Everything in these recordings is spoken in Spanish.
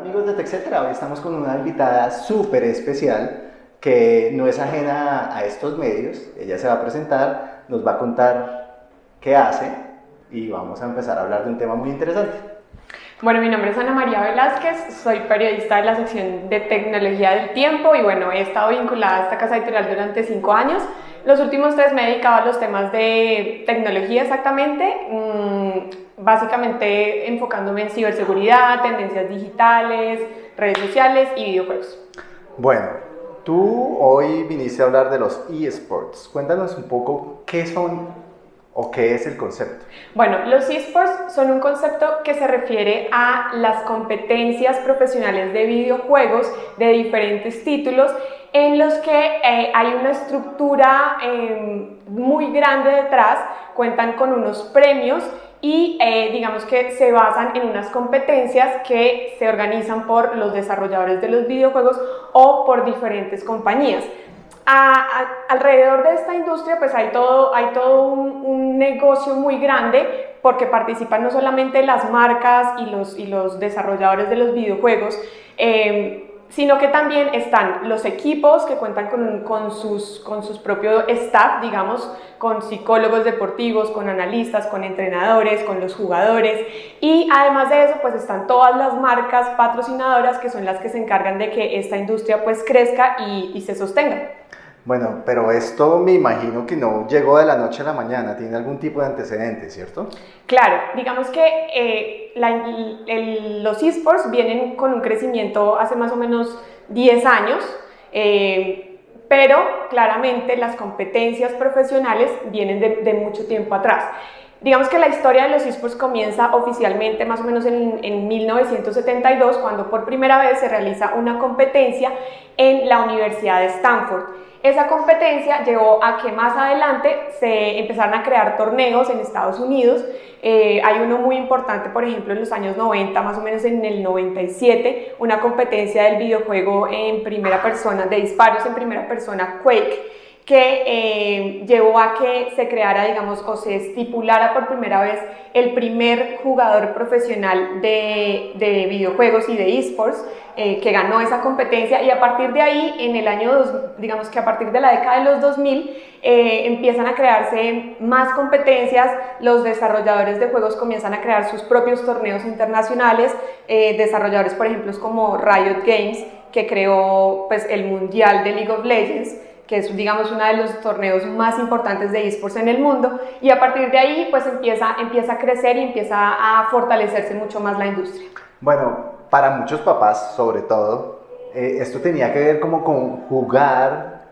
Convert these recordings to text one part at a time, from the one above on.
amigos de TechCetera, hoy estamos con una invitada súper especial que no es ajena a estos medios. Ella se va a presentar, nos va a contar qué hace y vamos a empezar a hablar de un tema muy interesante. Bueno, mi nombre es Ana María Velázquez, soy periodista de la sección de tecnología del tiempo y bueno, he estado vinculada a esta casa editorial durante cinco años. Los últimos tres me he dedicado a los temas de tecnología exactamente, mm, básicamente enfocándome en ciberseguridad, tendencias digitales, redes sociales y videojuegos. Bueno, tú hoy viniste a hablar de los eSports. Cuéntanos un poco qué son o qué es el concepto. Bueno, los eSports son un concepto que se refiere a las competencias profesionales de videojuegos de diferentes títulos en los que eh, hay una estructura em, muy grande detrás, cuentan con unos premios y eh, digamos que se basan en unas competencias que se organizan por los desarrolladores de los videojuegos o por diferentes compañías. alrededor de esta industria pues hay todo, hay todo un, negocio muy grande porque participan no solamente las marcas y los, y los desarrolladores de los videojuegos, em, sino que también están los equipos que cuentan con, sus, con sus propios staff, digamos, con psicólogos deportivos, con analistas, con entrenadores, con los jugadores y además de eso pues están todas las marcas patrocinadoras que son las que se encargan de que esta industria pues crezca y se sostenga. Bueno, pero esto me imagino que no llegó de la noche a la mañana, tiene algún tipo de antecedente, ¿cierto? Claro, digamos que eh, los esports vienen con un crecimiento hace más o menos 10 años, eh, pero claramente las competencias profesionales vienen de, mucho tiempo atrás. Digamos que la historia de los esports comienza oficialmente más o menos en, en, 1972, cuando por primera vez se realiza una competencia en la Universidad de Stanford. Esa competencia llevó a que más adelante se empezaran a crear torneos en Estados Unidos. Eh, hay uno muy importante, por ejemplo, en los años 90, más o menos en el 97, una competencia del videojuego en primera persona, de disparos en primera persona, Quake que eh, llevó a que se creara, digamos, o se estipulara por primera vez el primer jugador profesional de, de videojuegos y de esports eh, que ganó esa competencia. Y a partir de ahí, en el año, dos, digamos que a partir de la década de los 2000, eh, empiezan a crearse más competencias, los desarrolladores de juegos comienzan a crear sus propios torneos internacionales, desarrolladores por ejemplo como Riot Games, que creó pues, el Mundial de League of Legends, que es digamos uno de los torneos más importantes de esports en el mundo y a partir de ahí pues empieza, empieza a crecer y empieza a fortalecerse mucho más la industria. Bueno, para muchos papás sobre todo, eh, esto tenía que ver como con jugar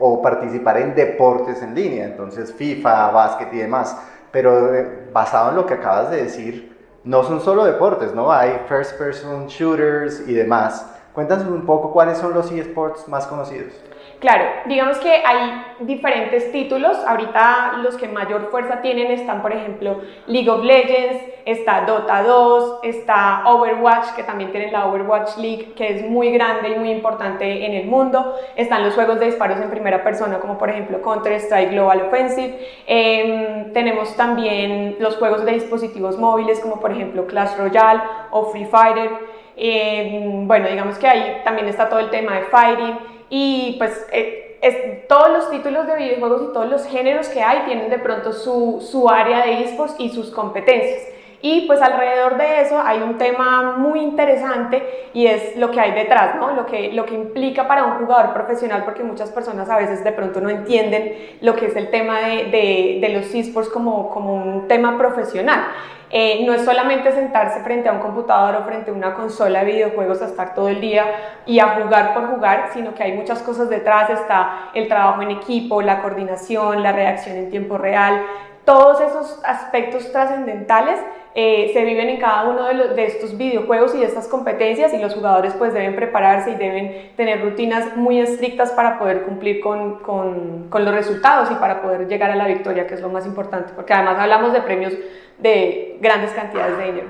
o participar en deportes en línea, entonces FIFA, básquet y demás, pero eh, basado en lo que acabas de decir, no son solo deportes, ¿no? Hay first person shooters y demás. Cuéntanos un poco cuáles son los esports más conocidos. Claro, digamos que hay diferentes títulos, ahorita los que mayor fuerza tienen están por ejemplo League of Legends, está Dota 2, está Overwatch, que también tiene la Overwatch League, que es muy grande y muy importante en el mundo, están los juegos de disparos en primera persona como por ejemplo Counter-Strike Global Offensive, em, tenemos también los juegos de dispositivos móviles como por ejemplo Clash Royale o Free Fire, em, bueno digamos que ahí también está todo el tema de fighting, y pues eh, todos los títulos de videojuegos y todos los géneros que hay tienen de pronto su, su área de esports y sus competencias. Y pues alrededor de eso hay un tema muy interesante y es lo que hay detrás, ¿no? Lo que, lo que implica para un jugador profesional, porque muchas personas a veces de pronto no entienden lo que es el tema de, de, de los esports como, como un tema profesional. Eh, no es solamente sentarse frente a un computador o frente a una consola de videojuegos a estar todo el día y a jugar por jugar, sino que hay muchas cosas detrás, está el trabajo en equipo, la coordinación, la reacción en tiempo real, todos esos aspectos trascendentales eh, se viven en cada uno de, estos videojuegos y de estas competencias y los jugadores pues deben prepararse y deben tener rutinas muy estrictas para poder cumplir con, con, con los resultados y para poder llegar a la victoria, que es lo más importante, porque además hablamos de premios de grandes cantidades de dinero.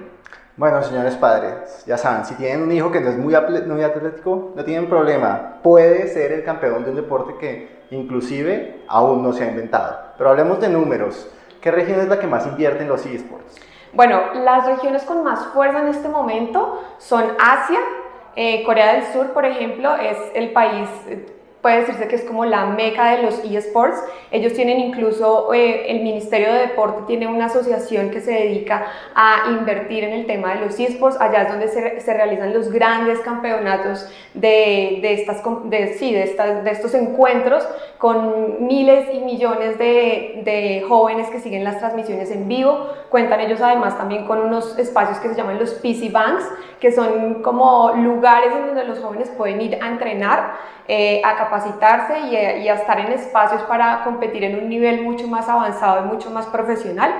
Bueno, señores padres, ya saben, si tienen un hijo que no es muy, muy atlético, no tienen problema. Puede ser el campeón de un deporte que inclusive aún no se ha inventado. Pero hablemos de números. ¿Qué región es la que más invierte en los esports? Bueno, las regiones con más fuerza en este momento son Asia, Eh, Corea del Sur, por ejemplo, es el país puede decirse que es como la meca de los eSports. Ellos tienen incluso, eh, el Ministerio de Deporte tiene una asociación que se dedica a invertir en el tema de los eSports. Allá es donde se, se realizan los grandes campeonatos de, de estas, de, sí, de, estas, de estos encuentros con miles y millones de, de jóvenes que siguen las transmisiones en vivo. Cuentan ellos además también con unos espacios que se llaman los PC Banks, que son como lugares en donde los jóvenes pueden ir a entrenar eh, a capacitarse y, a estar en espacios para competir en un nivel mucho más avanzado y mucho más profesional.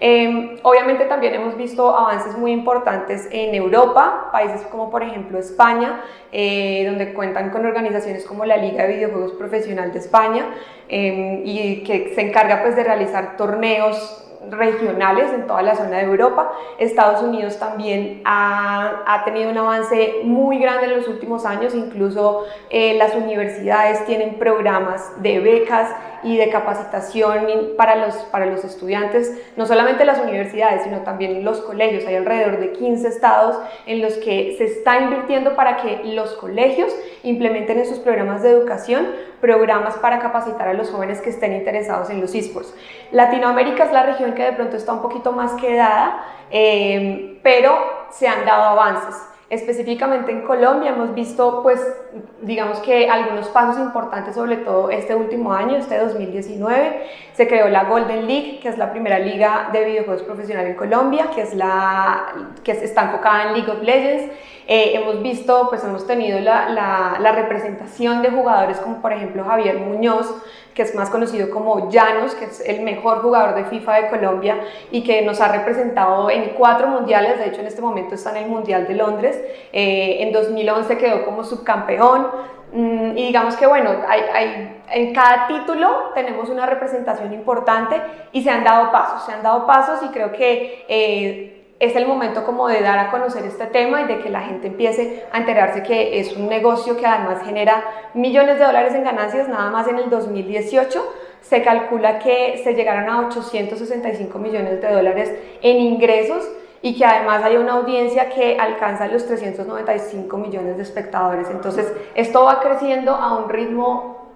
Em, obviamente también hemos visto avances muy importantes en Europa, países como por ejemplo España, eh, donde cuentan con organizaciones como la Liga de Videojuegos Profesional de España em, y que se encarga pues de realizar torneos regionales en toda la zona de Europa. Estados Unidos también ha, ha tenido un avance muy grande en los últimos años, incluso eh, las universidades tienen programas de becas y de capacitación para los, para los estudiantes, no solamente las universidades, sino también los colegios. Hay alrededor de 15 estados en los que se está invirtiendo para que los colegios implementen en sus programas de educación programas para capacitar a los jóvenes que estén interesados en los esports. Latinoamérica es la región que de pronto está un poquito más quedada, eh, pero se han dado avances. Específicamente en Colombia hemos visto, pues, digamos que algunos pasos importantes, sobre todo este último año, este 2019. Se creó la Golden League, que es la primera liga de videojuegos profesional en Colombia, que, es la, que está enfocada en League of Legends. Eh, hemos visto, pues hemos tenido la, la, la representación de jugadores como por ejemplo Javier Muñoz, que es más conocido como Llanos, que es el mejor jugador de FIFA de Colombia y que nos ha representado en cuatro mundiales, de hecho en este momento está en el Mundial de Londres, eh, en 2011 quedó como subcampeón, mm, y digamos que bueno, hay, hay, en cada título tenemos una representación importante y se han dado pasos, se han dado pasos y creo que eh, es el momento como de dar a conocer este tema y de que la gente empiece a enterarse que es un negocio que además genera millones de dólares en ganancias, nada más en el 2018 se calcula que se llegaron a 865 millones de dólares en ingresos y que además hay una audiencia que alcanza los 395 millones de espectadores. Entonces, esto va creciendo a un ritmo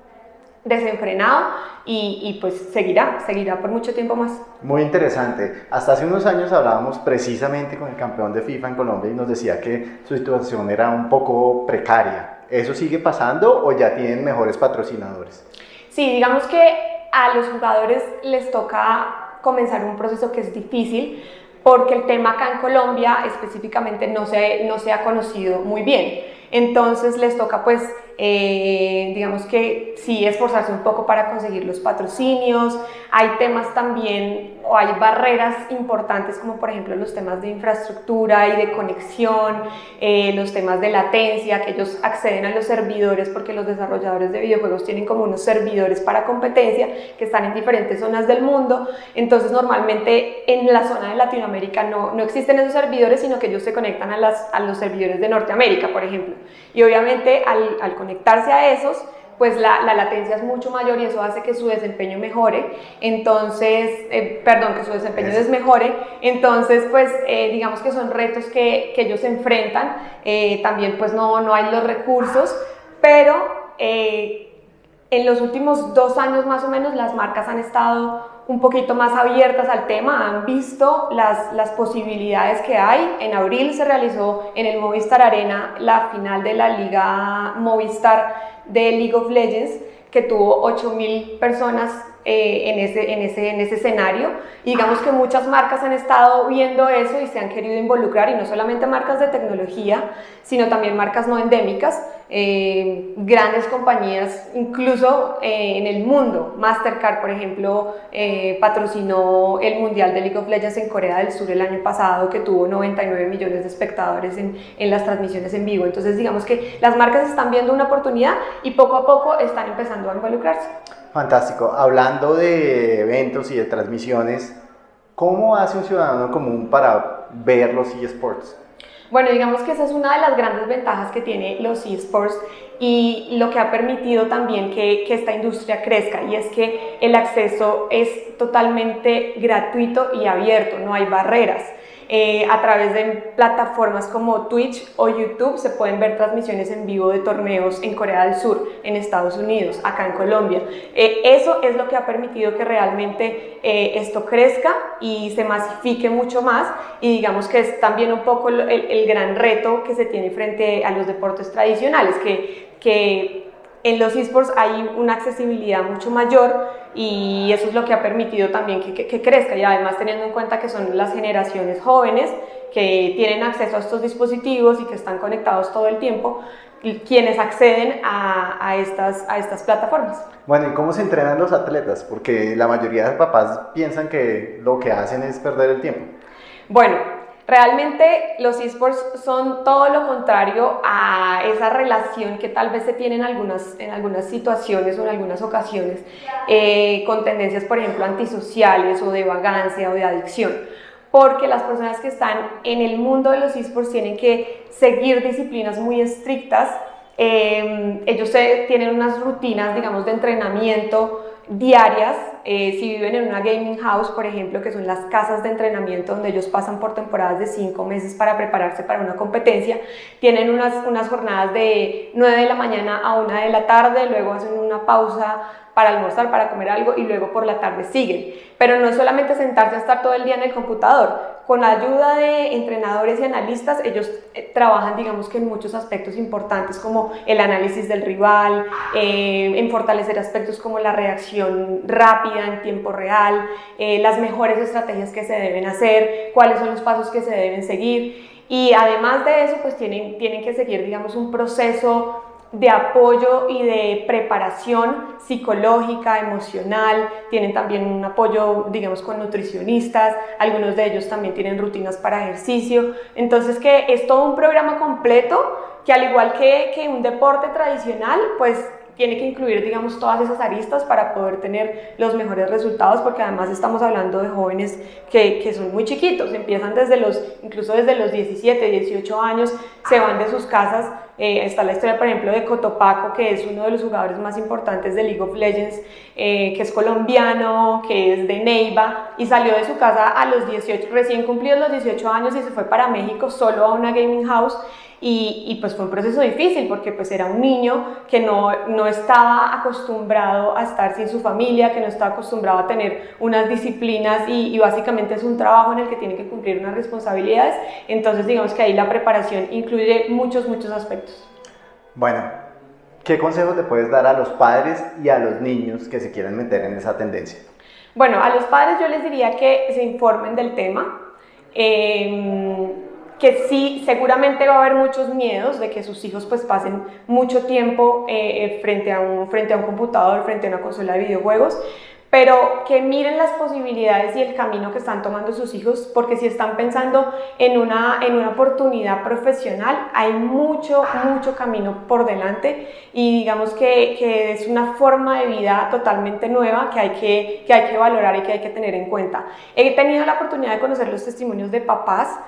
desenfrenado y, pues seguirá, seguirá por mucho tiempo más. Muy interesante. Hasta hace unos años hablábamos precisamente con el campeón de FIFA en Colombia y nos decía que su situación era un poco precaria. ¿Eso sigue pasando o ya tienen mejores patrocinadores? Sí, digamos que a los jugadores les toca comenzar un proceso que es difícil porque el tema acá en Colombia específicamente no se, no se ha conocido muy bien. Entonces les toca pues eh, digamos que sí esforzarse un poco para conseguir los patrocinios, hay temas también o hay barreras importantes como por ejemplo los temas de infraestructura y de conexión, eh, los temas de latencia, que ellos acceden a los servidores porque los desarrolladores de videojuegos tienen como unos servidores para competencia que están en diferentes zonas del mundo, entonces normalmente en la zona de Latinoamérica no, no existen esos servidores, sino que ellos se conectan a, las, a los servidores de Norteamérica, por ejemplo, y obviamente al, al conectarse a esos, pues la, la, latencia es mucho mayor y eso hace que su desempeño mejore, entonces, eh, perdón, que su desempeño desmejore, entonces pues eh, digamos que son retos que, que ellos enfrentan, eh, también pues no, no hay los recursos, pero en los últimos dos años más o menos las marcas han estado un poquito más abiertas al tema, han visto las, posibilidades que hay. En abril se realizó en el Movistar Arena la final de la Liga Movistar de League of Legends, que tuvo 8.000 personas eh, en, ese, en, ese, en ese escenario. Y digamos que muchas marcas han estado viendo eso y se han querido involucrar, y no solamente marcas de tecnología, sino también marcas no endémicas, eh, grandes compañías, incluso eh, en el mundo. Mastercard, por ejemplo, eh, patrocinó el Mundial de League of Legends en Corea del Sur el año pasado, que tuvo 99 millones de espectadores en, en las transmisiones en vivo. Entonces, digamos que las marcas están viendo una oportunidad y poco a poco están empezando a involucrarse. Fantástico. Hablando de eventos y de transmisiones, ¿cómo hace un ciudadano común para ver los eSports? Bueno, digamos que esa es una de las grandes ventajas que tiene los eSports y lo que ha permitido también que, que, esta industria crezca y es que el acceso es totalmente gratuito y abierto, no hay barreras. Eh, a través de plataformas como Twitch o YouTube se pueden ver transmisiones en vivo de torneos en Corea del Sur, en Estados Unidos, acá en Colombia. Eh, eso es lo que ha permitido que realmente eh, esto crezca y se masifique mucho más y digamos que es también un poco el, el gran reto que se tiene frente a los deportes tradicionales, que, que en los esports hay una accesibilidad mucho mayor y eso es lo que ha permitido también que, que, crezca y además teniendo en cuenta que son las generaciones jóvenes que tienen acceso a estos dispositivos y que están conectados todo el tiempo quienes acceden a, a, estas, a estas plataformas. Bueno, ¿y cómo se entrenan los atletas? Porque la mayoría de papás piensan que lo que hacen es perder el tiempo. Bueno, Realmente los esports son todo lo contrario a esa relación que tal vez se tiene en algunas, en algunas situaciones o en algunas ocasiones eh, con tendencias, por ejemplo, antisociales o de vagancia o de adicción. Porque las personas que están en el mundo de los esports tienen que seguir disciplinas muy estrictas. Eh, ellos tienen unas rutinas, digamos, de entrenamiento diarias, eh, si viven en una gaming house, por ejemplo, que son las casas de entrenamiento donde ellos pasan por temporadas de cinco meses para prepararse para una competencia, tienen unas, unas jornadas de 9 de la mañana a 1 de la tarde, luego hacen una pausa para almorzar, para comer algo y luego por la tarde siguen. Pero no es solamente sentarse a estar todo el día en el computador. Con la ayuda de entrenadores y analistas, ellos eh, trabajan, digamos que en muchos aspectos importantes como el análisis del rival, eh, en fortalecer aspectos como la reacción rápida en tiempo real, eh, las mejores estrategias que se deben hacer, cuáles son los pasos que se deben seguir. Y además de eso, pues tienen, tienen que seguir, digamos, un proceso de apoyo y de preparación psicológica, emocional, tienen también un apoyo, digamos, con nutricionistas, algunos de ellos también tienen rutinas para ejercicio, entonces que es todo un programa completo que al igual que, que un deporte tradicional, pues tiene que incluir, digamos, todas esas aristas para poder tener los mejores resultados, porque además estamos hablando de jóvenes que, que, son muy chiquitos, empiezan desde los, incluso desde los 17, 18 años, se van de sus casas. Eh, está la historia, por ejemplo, de Cotopaco, que es uno de los jugadores más importantes de League of Legends, eh, que es colombiano, que es de Neiva, y salió de su casa a los 18, recién cumplidos los 18 años y se fue para México solo a una gaming house y, pues fue un proceso difícil porque pues era un niño que no, no estaba acostumbrado a estar sin su familia, que no estaba acostumbrado a tener unas disciplinas y, y, básicamente es un trabajo en el que tiene que cumplir unas responsabilidades. Entonces digamos que ahí la preparación incluye muchos, muchos aspectos. Bueno, ¿qué consejos le puedes dar a los padres y a los niños que se quieran meter en esa tendencia? Bueno, a los padres yo les diría que se informen del tema. Eh, que sí, seguramente va a haber muchos miedos de que sus hijos pues pasen mucho tiempo eh, eh, frente, a un, frente a un computador, frente a una consola de videojuegos, pero que miren las posibilidades y el camino que están tomando sus hijos, porque si están pensando en una, en una oportunidad profesional, hay mucho, mucho camino por delante y digamos que, que, es una forma de vida totalmente nueva que hay que, que hay que valorar y que hay que tener en cuenta. He tenido la oportunidad de conocer los testimonios de papás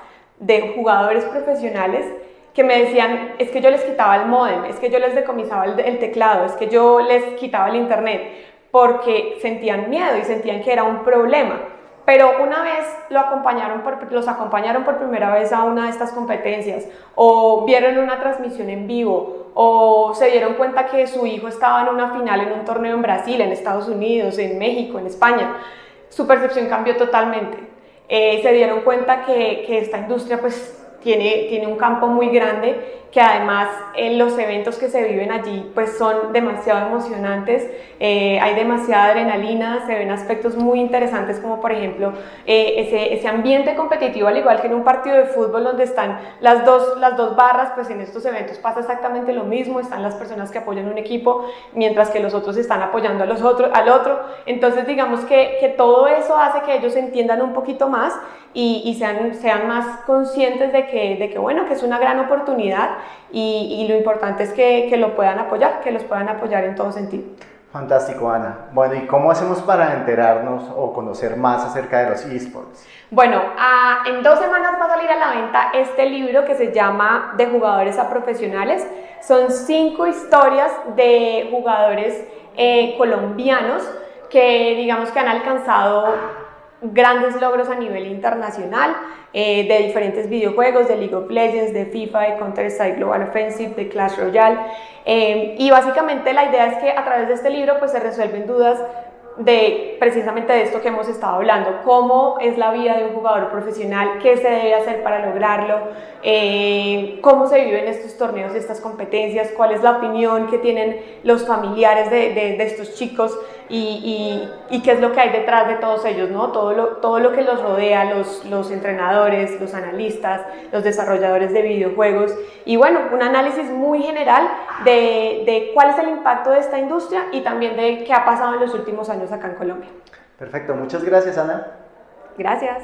de jugadores profesionales que me decían, es que yo les quitaba el modem, es que yo les decomisaba el, teclado, es que yo les quitaba el internet, porque sentían miedo y sentían que era un problema. Pero una vez los acompañaron por primera vez a una de estas competencias, o vieron una transmisión en vivo, o se dieron cuenta que su hijo estaba en una final en un torneo en Brasil, en Estados Unidos, en México, en España, su percepción cambió totalmente eh, se dieron cuenta que, que esta industria pues tiene, tiene un campo muy grande que además en los eventos que se viven allí pues son demasiado emocionantes, eh, hay demasiada adrenalina, se ven aspectos muy interesantes como por ejemplo eh, ese, ese, ambiente competitivo al igual que en un partido de fútbol donde están las dos, las dos barras, pues en estos eventos pasa exactamente lo mismo, están las personas que apoyan un equipo mientras que los otros están apoyando a los otros, al otro, entonces digamos que, que todo eso hace que ellos entiendan un poquito más y, y sean, sean más conscientes de que, de que bueno, que es una gran oportunidad y, lo importante es que, que, lo puedan apoyar, que los puedan apoyar en todo sentido. Fantástico, Ana. Bueno, ¿y cómo hacemos para enterarnos o conocer más acerca de los esports? Bueno, en dos semanas va a salir a la venta este libro que se llama De jugadores a profesionales. Son cinco historias de jugadores eh, colombianos que digamos que han alcanzado grandes logros a nivel internacional eh, de diferentes videojuegos, de League of Legends, de FIFA, de Counter-Strike Global Offensive, de Clash Royale. Eh, y básicamente la idea es que a través de este libro pues se resuelven dudas de precisamente de esto que hemos estado hablando, cómo es la vida de un jugador profesional, qué se debe hacer para lograrlo, eh, cómo se viven estos torneos, estas competencias, cuál es la opinión que tienen los familiares de, de, estos chicos y, y, y, qué es lo que hay detrás de todos ellos, ¿no? todo, lo, todo lo que los rodea, los, los entrenadores, los analistas, los desarrolladores de videojuegos y bueno, un análisis muy general de, de cuál es el impacto de esta industria y también de qué ha pasado en los últimos años acá en Colombia. Perfecto, muchas gracias Ana. Gracias.